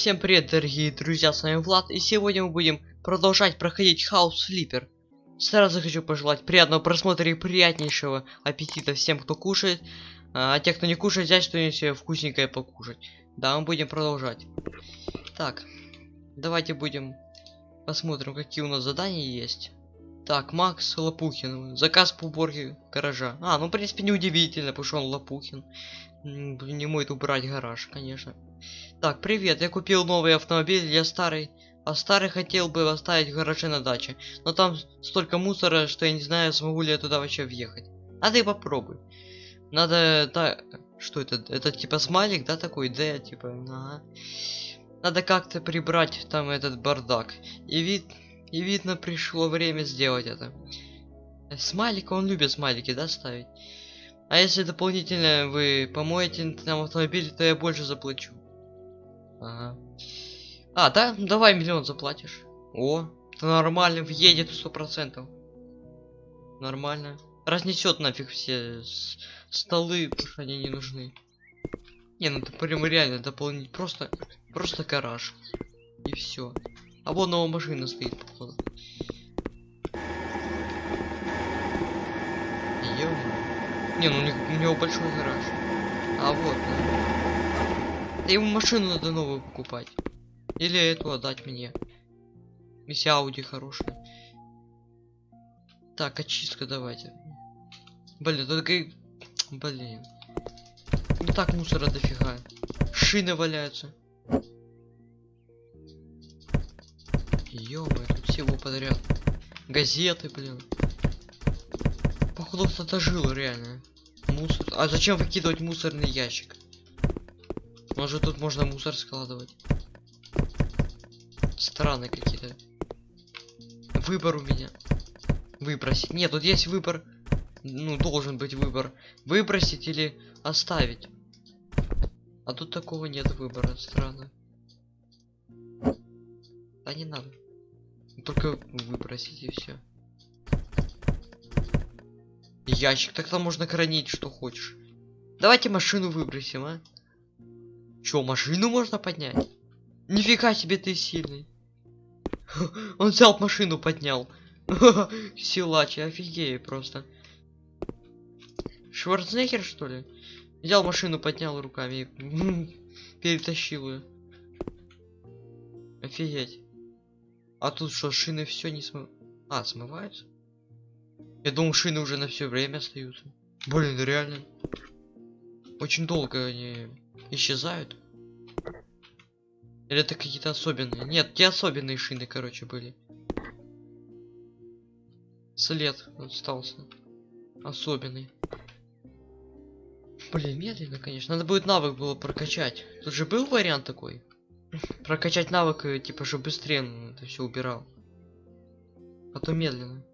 всем привет, дорогие друзья, с вами Влад, и сегодня мы будем продолжать проходить House Flipper. Сразу хочу пожелать приятного просмотра и приятнейшего аппетита всем, кто кушает, а те, кто не кушает, взять что-нибудь вкусненькое покушать. Да, мы будем продолжать. Так, давайте будем посмотрим, какие у нас задания есть. Так, Макс Лопухин, заказ по уборке гаража. А, ну, в принципе, неудивительно, потому что он Лопухин. Не может убрать гараж, конечно. Так, привет, я купил новый автомобиль, я старый. А старый хотел бы оставить в гараже на даче. Но там столько мусора, что я не знаю, смогу ли я туда вообще въехать. А ты попробуй. Надо... так, Что это? Это типа смайлик, да, такой? Д, типа, ага. Надо как-то прибрать там этот бардак. И вид... И видно, пришло время сделать это. Смайлик, он любит смайлики, да, ставить? А если дополнительно вы помоете нам автомобиль, то я больше заплачу. Ага. А, да? Давай миллион заплатишь. О, это нормально, въедет сто процентов. Нормально. Разнесет нафиг все столы, потому что они не нужны. Не, ну это прям реально дополнить. Просто, просто гараж. И все. А вон новая машина стоит, походу. Не, ну у, него большой гараж. А вот, да. Ему машину надо новую покупать. Или эту отдать мне. Если Ауди хорошая. Так, очистка давайте. Блин, только... и- Блин. Не так мусора дофига. Шины валяются. ё тут всего подряд. Газеты, блин. Походу кто-то жил реально. Мусор. А зачем выкидывать мусорный ящик? Может тут можно мусор складывать? Странные какие-то. Выбор у меня. Выбросить. Нет, тут есть выбор. Ну, должен быть выбор. Выбросить или оставить. А тут такого нет выбора. Странно. Да не надо. Только выбросить и все. Ящик, так там можно хранить что хочешь. Давайте машину выбросим, а? Чё, машину можно поднять? Нифига себе ты сильный. Он взял машину поднял. Силач, офигею просто. Шварценеггер что ли? Взял машину, поднял руками и перетащил ее. Офигеть. А тут что, шины все не смы... А, смываются? Я думал, шины уже на все время остаются. Блин, реально. Очень долго они исчезают. Или это какие-то особенные? Нет, те особенные шины, короче, были. След остался. Особенный. Блин, медленно, конечно. Надо будет навык было прокачать. Тут же был вариант такой. Прокачать навык, э, типа, чтобы быстрее ну, это все убирал. А то медленно.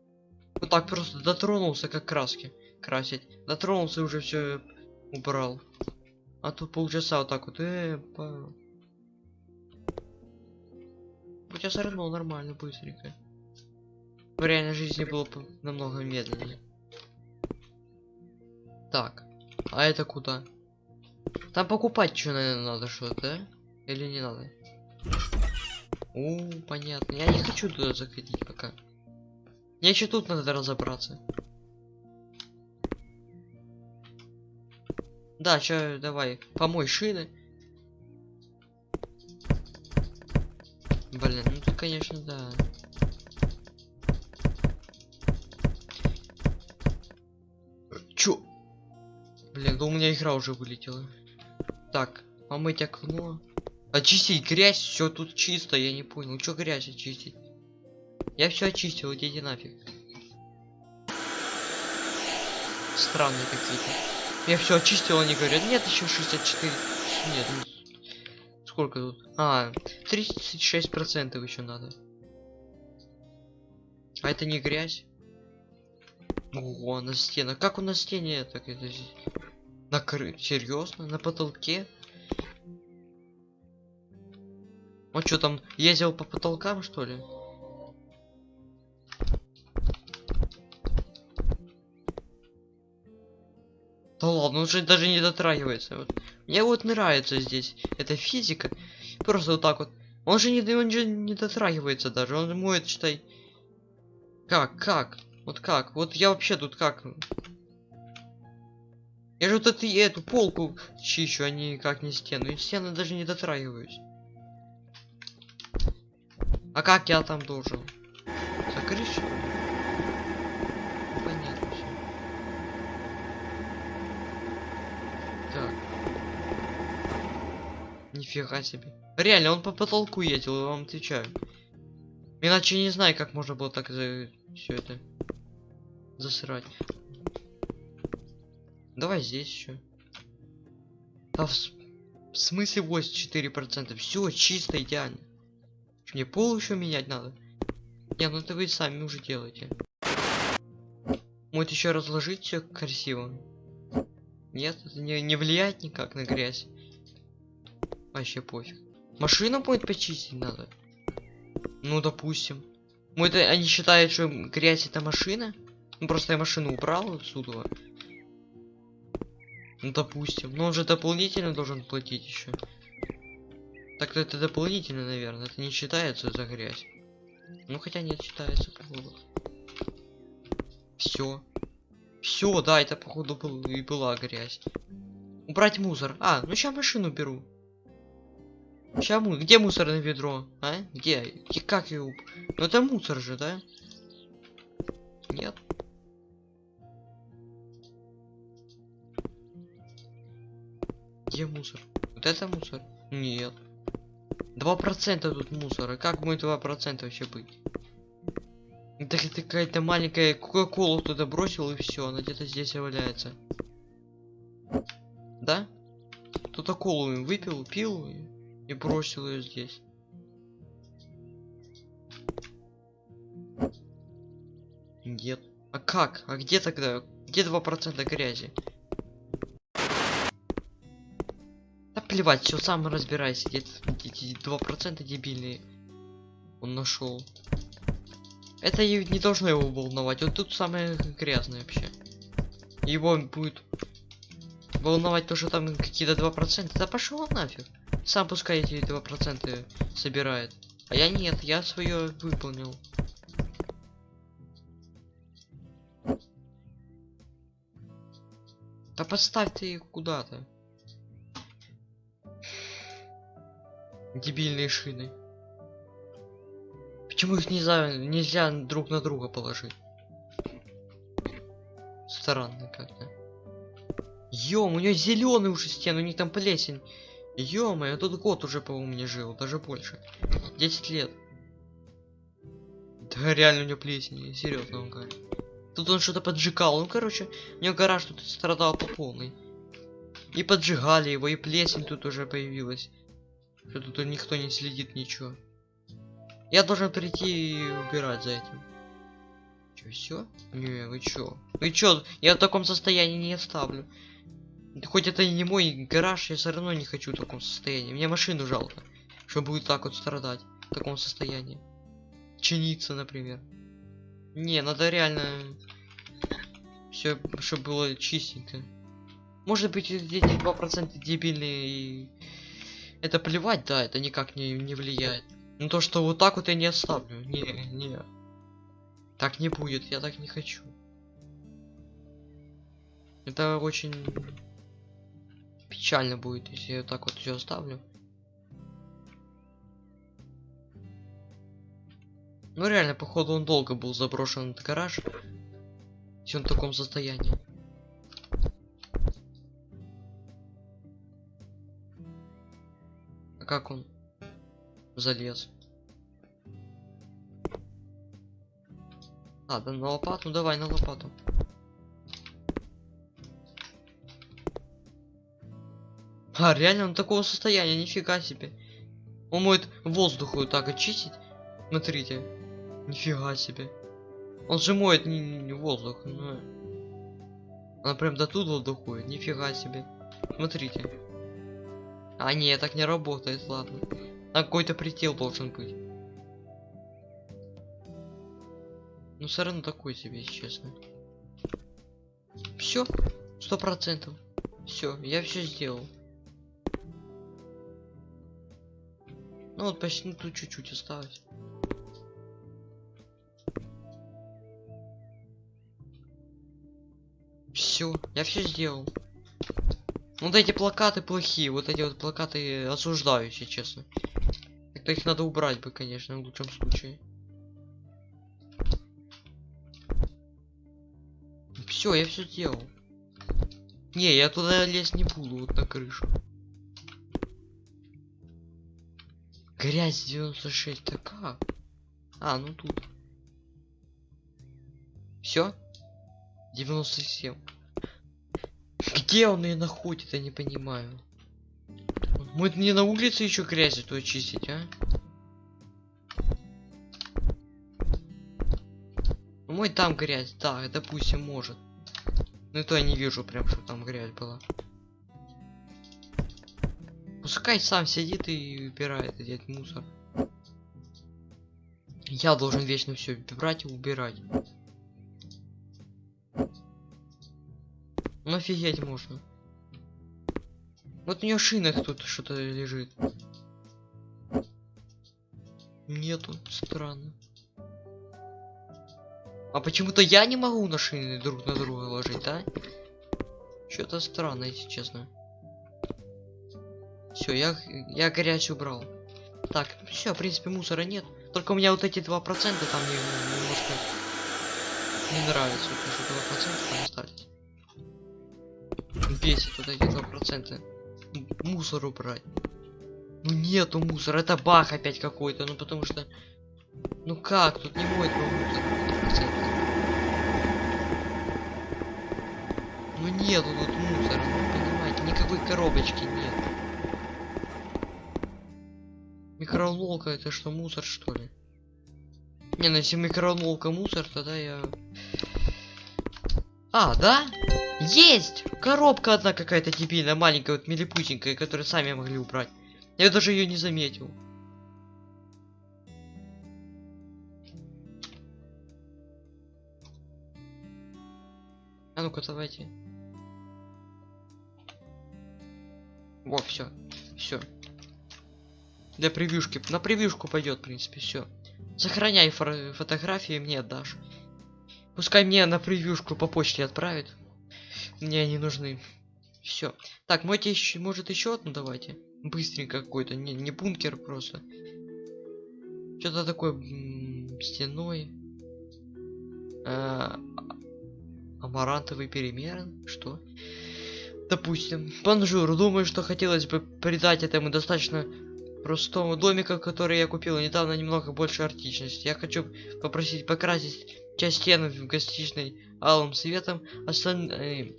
Вот так просто дотронулся, как краски красить. Дотронулся уже все убрал. А тут полчаса вот так вот. Э, по... У тебя сорвал нормально, быстренько. В реальной жизни было бы намного медленнее. Так. А это куда? Там покупать что, наверное, надо что-то, да? Или не надо? О, понятно. Я не хочу туда заходить пока. Мне еще тут надо разобраться. Да, чё, давай, помой шины. Блин, ну тут, конечно, да. Чё? Блин, да у меня игра уже вылетела. Так, помыть окно. Очистить грязь, все тут чисто, я не понял. Чё грязь очистить? Я все очистил, идите нафиг. Странные какие-то. Я все очистил, они говорят, нет, еще 64. Нет, ну, сколько тут? А, 36 процентов еще надо. А это не грязь? Ого, на стенах. Как у на стене так это здесь? Накры... Серьезно? На потолке? Он что там ездил по потолкам, что ли? Да ладно, он же даже не дотрагивается. Вот. Мне вот нравится здесь эта физика. Просто вот так вот. Он же не, он же не дотрагивается даже. Он моет, считай. Как, как? Вот как? Вот я вообще тут как? Я же вот эту, эту полку чищу, а никак не стену. И стены даже не дотрагиваюсь. А как я там должен? Закрыть? что ли? Понятно всё. Так. Нифига себе. Реально, он по потолку ездил, я вам отвечаю. Иначе не знаю, как можно было так за все это засрать. Давай здесь еще. А в, в смысле 84%? Все чисто идеально. Мне пол еще менять надо. Не, ну это вы сами уже делаете. Может еще разложить все красиво? Нет, это не, не влияет никак на грязь. Вообще пофиг. Машину будет почистить надо. Ну, допустим. Может, они считают, что грязь это машина? Ну, просто я машину убрал отсюда. Ну, допустим. Но он же дополнительно должен платить еще. Так-то это дополнительно, наверное. Это не считается за грязь. Ну, хотя нет, считается, походу. Все. Все, да, это, походу, был, и была грязь. Убрать мусор. А, ну сейчас машину беру. Ща му... Где мусорное ведро? А? Где? И как его? Ну это мусор же, да? Нет. Где мусор? Вот это мусор? Нет. Два процента тут мусора. Как будет два процента вообще быть? Это это какая-то маленькая кока-колу туда бросил и все, она где-то здесь валяется. Да? Кто-то колу выпил, пил и, и бросил ее здесь. Нет. А как? А где тогда? Где два процента грязи? Да плевать, все сам разбирайся. Эти два процента дебильные? Он нашел. Это не должно его волновать. Вот тут самое грязное вообще. Его будет волновать то, что там какие-то два процента. Да пошел нафиг. Сам пускай эти два процента собирает. А я нет, я свое выполнил. Да поставь ты их куда-то. Дебильные шины. Почему их нельзя, нельзя друг на друга положить? Странно как-то. Ём, у нее зеленый уже стен, у них там плесень. ё я тут год уже, по-моему, жил, даже больше. 10 лет. Да реально у него плесень, серьезно он говорит. Тут он что-то поджигал, ну короче, у него гараж тут страдал по полной. И поджигали его, и плесень тут уже появилась. Что тут никто не следит, ничего. Я должен прийти и убирать за этим. Чё, все? Не, вы чё? Вы чё? Я в таком состоянии не оставлю. Хоть это и не мой гараж, я все равно не хочу в таком состоянии. Мне машину жалко, что будет так вот страдать в таком состоянии. Чиниться, например. Не, надо реально все, чтобы было чистенько. Может быть, эти 2% дебильные и это плевать, да, это никак не, не влияет. Но то, что вот так вот я не оставлю. Не, не. Так не будет, я так не хочу. Это очень печально будет, если я так вот все оставлю. Ну реально, походу он долго был заброшен этот гараж. Если он в таком состоянии. А как он залез? А, на лопату? Давай на лопату. А, реально он такого состояния, нифига себе. Он может воздух вот так очистить. Смотрите. Нифига себе. Он же моет не, не- воздух. Ну. Она прям до туда доходит. Нифига себе. Смотрите. А, не, так не работает, ладно. Там какой-то предел должен быть. Ну, все равно такой себе, если честно. Все, сто процентов. Все, я все сделал. Ну вот почти тут чуть-чуть осталось. Все, я все сделал. Вот эти плакаты плохие, вот эти вот плакаты осуждаю, если честно. Так-то их надо убрать бы, конечно, в лучшем случае. Все, я все сделал. Не, я туда лезть не буду, вот на крышу. Грязь 96, так как? А, ну тут. Все? 97. Где он ее находит, я не понимаю. Мы не на улице еще грязь эту очистить, а? Ну, Мой там грязь, да, допустим, может. Ну то я не вижу прям, что там грязь была. Пускай сам сидит и убирает этот мусор. Я должен вечно все брать и убирать. Ну офигеть можно. Вот у нее шинах тут что-то лежит. Нету, странно. А почему-то я не могу на шины друг на друга ложить, да? Что-то странно, если честно. Все, я, я грязь убрал. Так, все, в принципе, мусора нет. Только у меня вот эти два процента там мне немножко не нравится, что два процента там остались. Бесит вот эти два процента. Мусор убрать. Ну нету мусора, это бах опять какой-то, ну потому что... Ну как, тут не моет мусор. 100%. Ну нету тут мусора, ну понимаете, никакой коробочки нет. Микроволновка это что, мусор что ли? Не, ну если микроволновка мусор, тогда я... А, да? Есть! Коробка одна какая-то дебильная, маленькая, вот милипутенькая, которую сами могли убрать. Я даже ее не заметил. А ну-ка, давайте. Во, все. Все. Для превьюшки. На превьюшку пойдет, в принципе, все. Сохраняй фо фотографии, мне отдашь. Пускай мне на превьюшку по почте отправит. Мне они нужны. Все. Так, еще, может еще одну давайте. Быстренько какой-то, не, не бункер просто. Что-то такое стеной. А, амарантовый перемен. Что? Допустим. Бонжур, думаю, что хотелось бы придать этому достаточно простому домику, который я купил недавно, немного больше артичности. Я хочу попросить покрасить часть стен в гостиничной алым светом, остальные,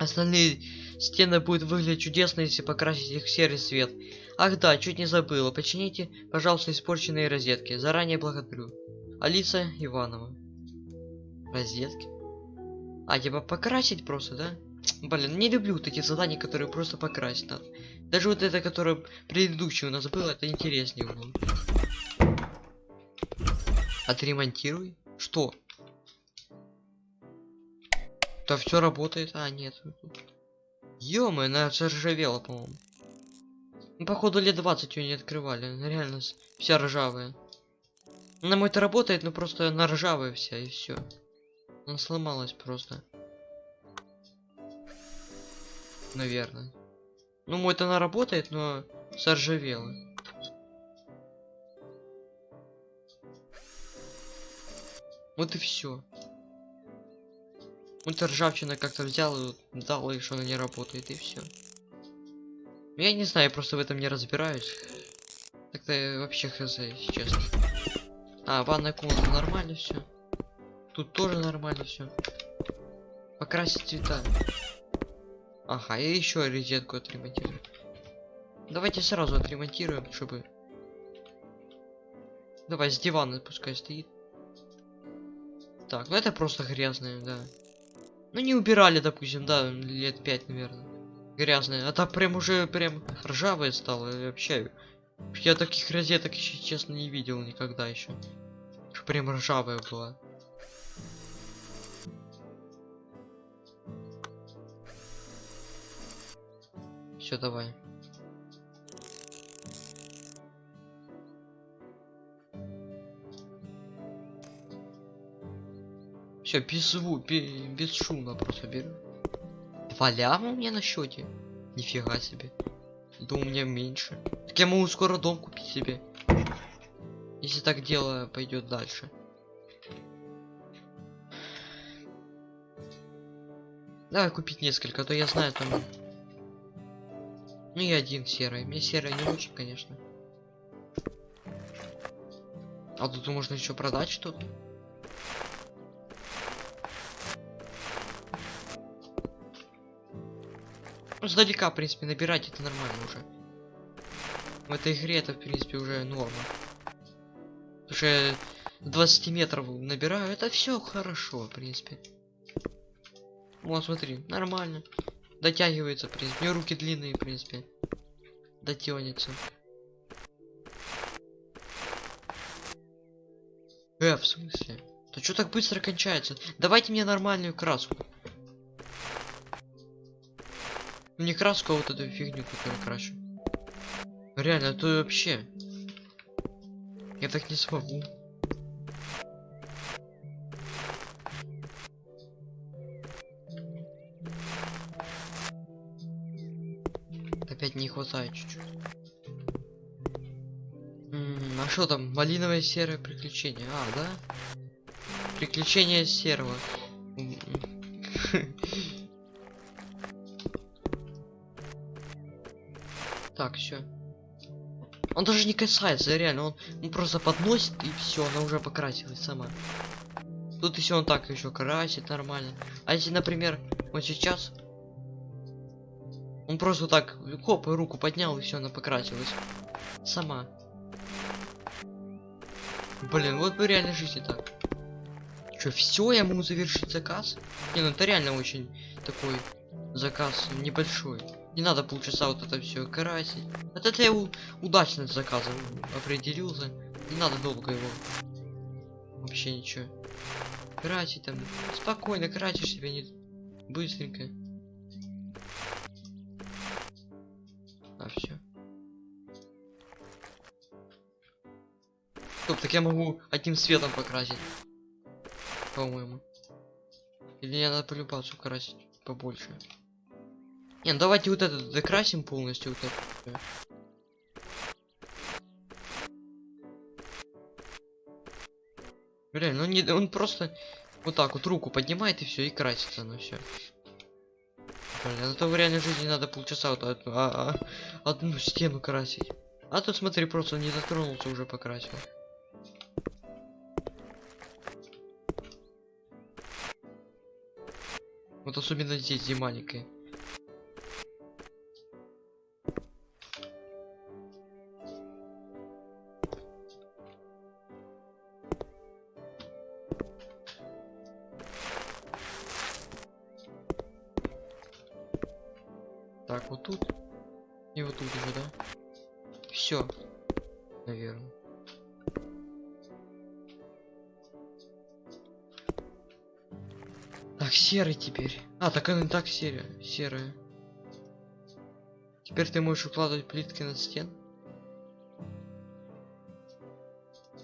остальные стены будут выглядеть чудесно, если покрасить их в серый цвет. Ах да, чуть не забыла. Почините, пожалуйста, испорченные розетки. Заранее благодарю. Алиса Иванова. Розетки? А, типа покрасить просто, да? Блин, не люблю эти задания, которые просто покрасить надо. Даже вот это, которое предыдущее у нас было, это интереснее было. Отремонтируй. Что? Да все работает. А, нет. ё она заржавела, по-моему. Ну, походу, лет 20 ее не открывали. Она реально вся ржавая. На мой то работает, но просто она ржавая вся, и все. Она сломалась просто. Наверное. Ну, мой-то она работает, но заржавела. Вот и все. Вот ржавчина как-то взял и дал, и что она не работает, и все. Я не знаю, я просто в этом не разбираюсь. Так-то вообще хз, если честно. А, ванная комната нормально все. Тут тоже нормально все. Покрасить цвета. Ага, и еще резетку отремонтирую. Давайте сразу отремонтируем, чтобы... Давай, с дивана пускай стоит. Так, ну это просто грязное, да. Ну не убирали, допустим, да, лет пять, наверное. Грязное. А так прям уже прям ржавое стало, вообще. Я таких розеток, честно, не видел никогда еще. Прям ржавая была. все давай. Все без звука без, без шума просто беру. Два ляма у меня на счете? Нифига себе. Да у меня меньше. Так я могу скоро дом купить себе. Если так дело пойдет дальше. Давай купить несколько, а то я знаю там ну и один серый. Мне серый не очень, конечно. А тут можно еще продать что-то. Ну, сдалека, в принципе, набирать это нормально уже. В этой игре это, в принципе, уже норма. Уже 20 метров набираю, это все хорошо, в принципе. Вот, смотри, нормально. Дотягивается, в принципе. У меня руки длинные, в принципе. Дотянется. Э, в смысле? То что так быстро кончается? Давайте мне нормальную краску. Ну, Не краску, а вот эту фигню, которую крашу. Реально, это вообще. Я так не смогу. Хватает чуть-чуть. А что там? Малиновое серое приключение. А, да? Приключение серого. Так, все. Он даже не касается, реально, он, он просто подносит и все, она уже покрасилась сама. Тут если он так еще красит нормально. А если, например, вот сейчас он просто так, хоп, и руку поднял и все, она покрасилась. Сама. Блин, вот бы реально жизни так. Че, все, я могу завершить заказ? Не, ну это реально очень такой заказ небольшой. Не надо полчаса вот это все красить. Это я удачно с заказом определился. Не надо долго его. Вообще ничего. Красить там. Спокойно красишь себе не быстренько. А все. Стоп, так я могу одним светом покрасить. По-моему. Или мне надо полюбацию красить побольше. Не, ну давайте вот этот докрасим полностью. Вот это. Реально, он, не, он просто вот так вот руку поднимает и все, и красится, ну все. Блин, а то в реальной жизни надо полчаса вот одну, а, а, одну стену красить. А тут смотри, просто не затронулся, уже покрасил. Вот особенно здесь, где. Серый теперь. А, так она и так серая. Серая. Теперь ты можешь укладывать плитки на стен.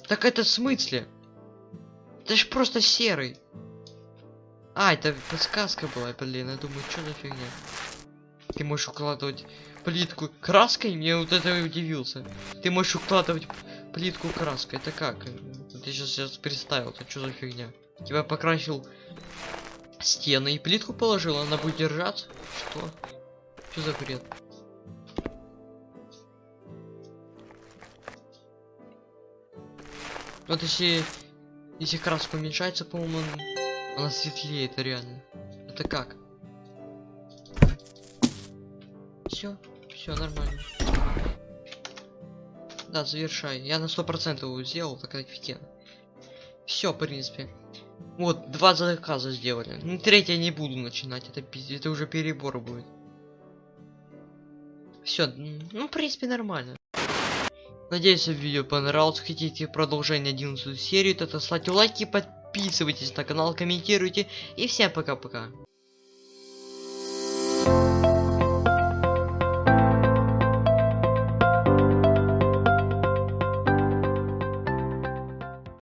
Так это в смысле? Это ж просто серый. А, это подсказка была, блин, я думаю, что за фигня. Ты можешь укладывать плитку краской? Мне вот это и удивился. Ты можешь укладывать плитку краской. Это как? Ты сейчас, сейчас представил, это что за фигня? Тебя покрасил стены и плитку положил, она будет держаться? Что? Что за бред? Вот если, если краска уменьшается, по-моему, он- она светлеет реально. Это как? Все, все нормально. Да, завершай. Я на сто процентов сделал, так офигенно. Все, в принципе. Вот, два заказа сделали. Ну, третье не буду начинать, это, это уже перебор будет. Все, ну, в принципе, нормально. Надеюсь, видео понравилось. Хотите продолжение 11 серии, то ставьте лайки, подписывайтесь на канал, комментируйте. И всем пока-пока.